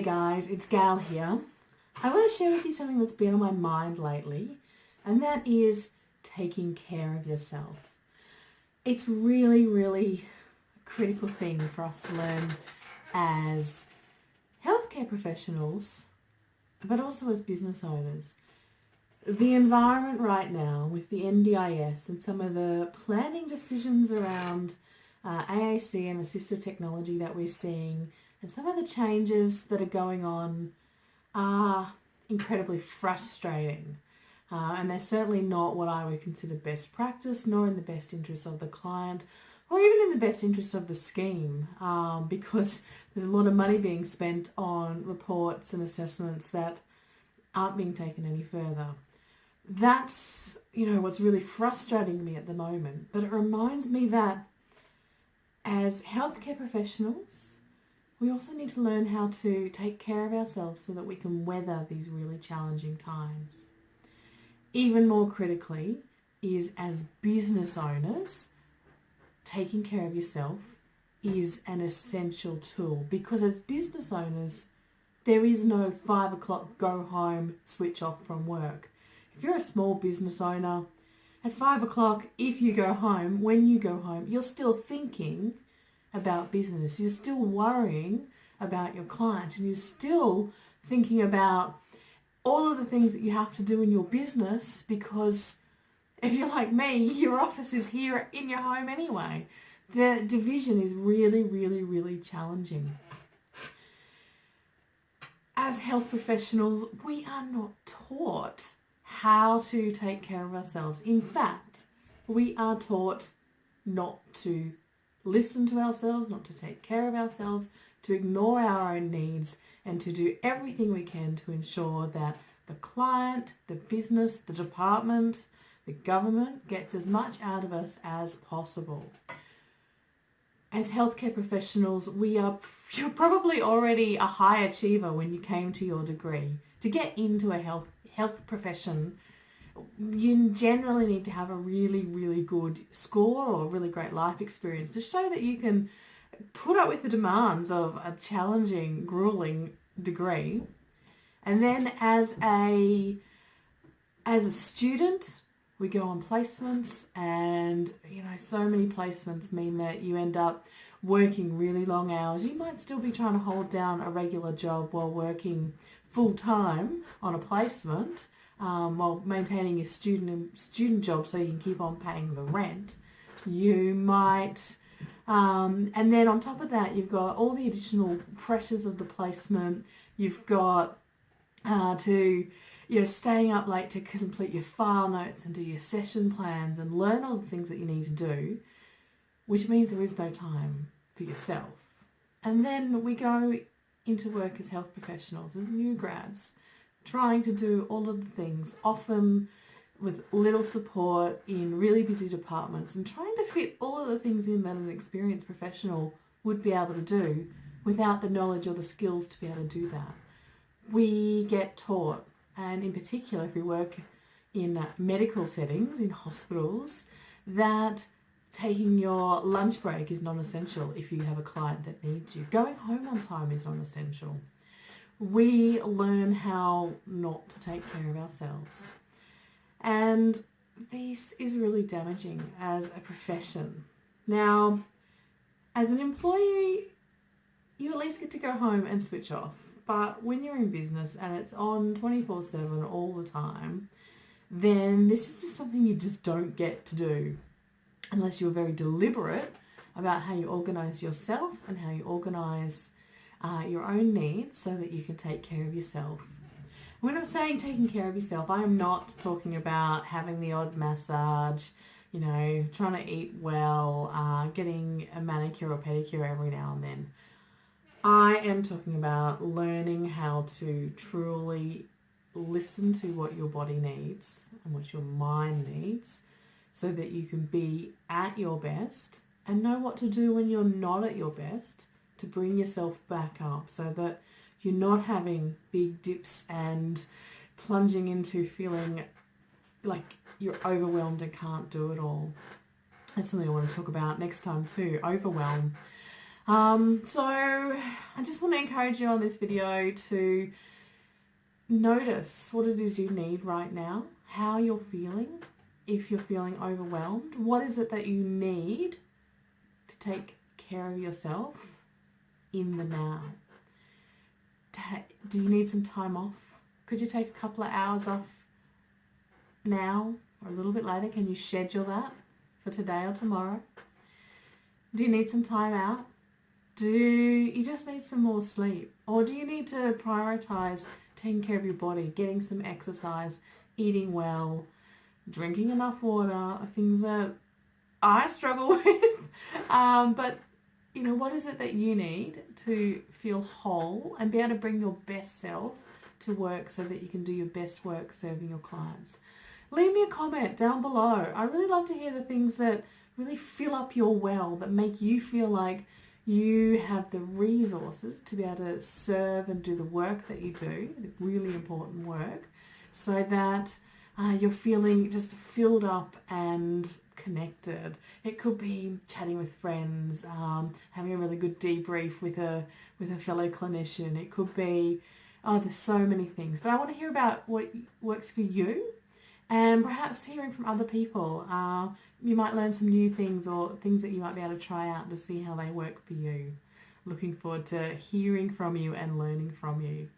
Hey guys, it's Gal here. I want to share with you something that's been on my mind lately, and that is taking care of yourself. It's really, really a critical thing for us to learn as healthcare professionals, but also as business owners. The environment right now with the NDIS and some of the planning decisions around uh, AAC and assistive technology that we're seeing and some of the changes that are going on are incredibly frustrating. Uh, and they're certainly not what I would consider best practice, nor in the best interest of the client, or even in the best interest of the scheme, um, because there's a lot of money being spent on reports and assessments that aren't being taken any further. That's, you know, what's really frustrating me at the moment. But it reminds me that as healthcare professionals, we also need to learn how to take care of ourselves so that we can weather these really challenging times. Even more critically is as business owners, taking care of yourself is an essential tool because as business owners, there is no five o'clock go home, switch off from work. If you're a small business owner, at five o'clock, if you go home, when you go home, you're still thinking about business. You're still worrying about your client and you're still thinking about all of the things that you have to do in your business because if you're like me, your office is here in your home anyway. The division is really, really, really challenging. As health professionals, we are not taught how to take care of ourselves. In fact, we are taught not to listen to ourselves, not to take care of ourselves, to ignore our own needs and to do everything we can to ensure that the client, the business, the department, the government gets as much out of us as possible. As healthcare professionals, we are you're probably already a high achiever when you came to your degree. To get into a health health profession, you generally need to have a really, really good score or a really great life experience to show that you can put up with the demands of a challenging, grueling degree. And then as a as a student, we go on placements and you know so many placements mean that you end up working really long hours. You might still be trying to hold down a regular job while working full time on a placement um, while maintaining your student student job so you can keep on paying the rent. You might, um, and then on top of that, you've got all the additional pressures of the placement. You've got uh, to you know, staying up late to complete your file notes and do your session plans and learn all the things that you need to do, which means there is no time for yourself. And then we go into work as health professionals, as new grads, trying to do all of the things, often with little support in really busy departments and trying to fit all of the things in that an experienced professional would be able to do without the knowledge or the skills to be able to do that. We get taught, and in particular if we work in medical settings, in hospitals, that taking your lunch break is non-essential if you have a client that needs you. Going home on time is non-essential we learn how not to take care of ourselves. And this is really damaging as a profession. Now, as an employee, you at least get to go home and switch off. But when you're in business and it's on 24-7 all the time, then this is just something you just don't get to do unless you're very deliberate about how you organise yourself and how you organise uh, your own needs so that you can take care of yourself. When I'm saying taking care of yourself, I am not talking about having the odd massage, you know, trying to eat well, uh, getting a manicure or pedicure every now and then. I am talking about learning how to truly listen to what your body needs and what your mind needs so that you can be at your best and know what to do when you're not at your best to bring yourself back up so that you're not having big dips and plunging into feeling like you're overwhelmed and can't do it all. That's something I want to talk about next time too, overwhelm. Um, so I just want to encourage you on this video to notice what it is you need right now, how you're feeling, if you're feeling overwhelmed, what is it that you need to take care of yourself in the now. Do you need some time off? Could you take a couple of hours off now or a little bit later? Can you schedule that for today or tomorrow? Do you need some time out? Do you just need some more sleep? Or do you need to prioritize taking care of your body, getting some exercise, eating well, drinking enough water, things that I struggle with. um, but you know, what is it that you need to feel whole and be able to bring your best self to work so that you can do your best work serving your clients? Leave me a comment down below. I really love to hear the things that really fill up your well, that make you feel like you have the resources to be able to serve and do the work that you do, the really important work, so that uh, you're feeling just filled up and connected. It could be chatting with friends, um, having a really good debrief with a with a fellow clinician. It could be oh, there's so many things. But I want to hear about what works for you, and perhaps hearing from other people. Uh, you might learn some new things or things that you might be able to try out to see how they work for you. Looking forward to hearing from you and learning from you.